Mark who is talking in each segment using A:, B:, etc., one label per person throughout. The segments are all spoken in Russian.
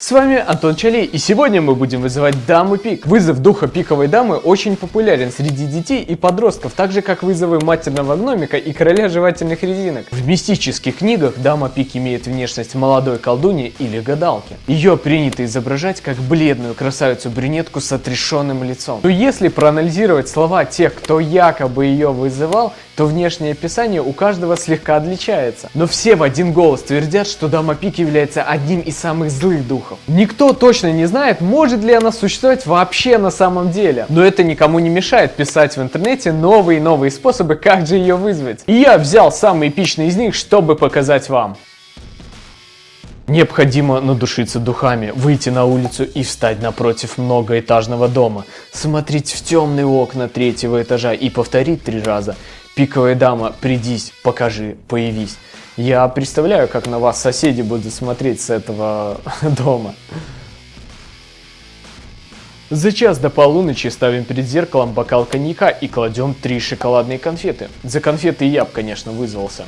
A: С вами Антон Чалей, и сегодня мы будем вызывать даму пик. Вызов духа пиковой дамы очень популярен среди детей и подростков, так же как вызовы матерного гномика и короля жевательных резинок. В мистических книгах дама пик имеет внешность молодой колдуни или гадалки. Ее принято изображать как бледную красавицу-брюнетку с отрешенным лицом. Но если проанализировать слова тех, кто якобы ее вызывал, то внешнее описание у каждого слегка отличается. Но все в один голос твердят, что Дама Пик является одним из самых злых духов. Никто точно не знает, может ли она существовать вообще на самом деле. Но это никому не мешает писать в интернете новые и новые способы, как же ее вызвать. И я взял самый эпичный из них, чтобы показать вам. Необходимо надушиться духами, выйти на улицу и встать напротив многоэтажного дома, смотреть в темные окна третьего этажа и повторить три раза Пиковая дама, придись, покажи, появись. Я представляю, как на вас соседи будут смотреть с этого дома. За час до полуночи ставим перед зеркалом бокал коньяка и кладем три шоколадные конфеты. За конфеты я бы, конечно, вызвался.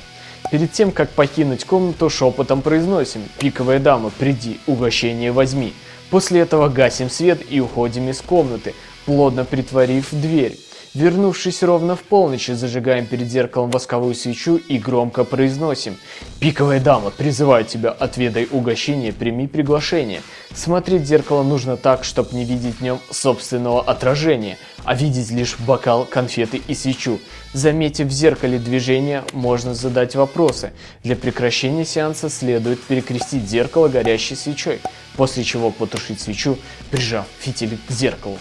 A: Перед тем, как покинуть комнату, шепотом произносим «Пиковая дама, приди, угощение возьми». После этого гасим свет и уходим из комнаты, плотно притворив дверь. Вернувшись ровно в полночь, зажигаем перед зеркалом восковую свечу и громко произносим «Пиковая дама, призываю тебя, отведай угощение, прими приглашение». Смотреть в зеркало нужно так, чтобы не видеть в нем собственного отражения, а видеть лишь бокал, конфеты и свечу. Заметив в зеркале движение, можно задать вопросы. Для прекращения сеанса следует перекрестить зеркало горящей свечой, после чего потушить свечу, прижав фитиль к зеркалу.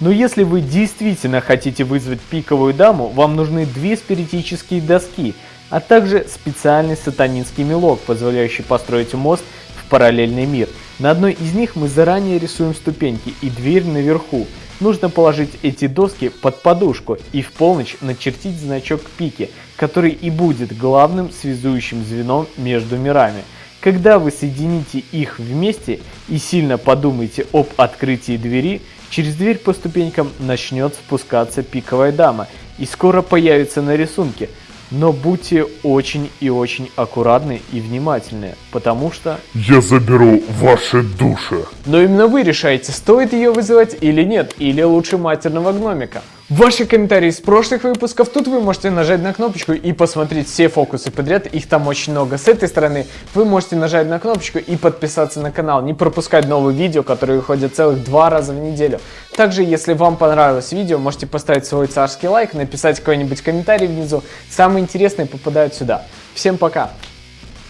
A: Но если вы действительно хотите вызвать пиковую даму, вам нужны две спиритические доски, а также специальный сатанинский мелок, позволяющий построить мост в параллельный мир. На одной из них мы заранее рисуем ступеньки и дверь наверху. Нужно положить эти доски под подушку и в полночь начертить значок пики, который и будет главным связующим звеном между мирами. Когда вы соедините их вместе и сильно подумаете об открытии двери, Через дверь по ступенькам начнет спускаться пиковая дама и скоро появится на рисунке. Но будьте очень и очень аккуратны и внимательны, потому что...
B: Я заберу ваши души.
A: Но именно вы решаете, стоит ее вызывать или нет, или лучше матерного гномика. Ваши комментарии из прошлых выпусков, тут вы можете нажать на кнопочку и посмотреть все фокусы подряд, их там очень много. С этой стороны вы можете нажать на кнопочку и подписаться на канал, не пропускать новые видео, которые выходят целых два раза в неделю. Также, если вам понравилось видео, можете поставить свой царский лайк, написать какой-нибудь комментарий внизу. Самые интересные попадают сюда. Всем пока!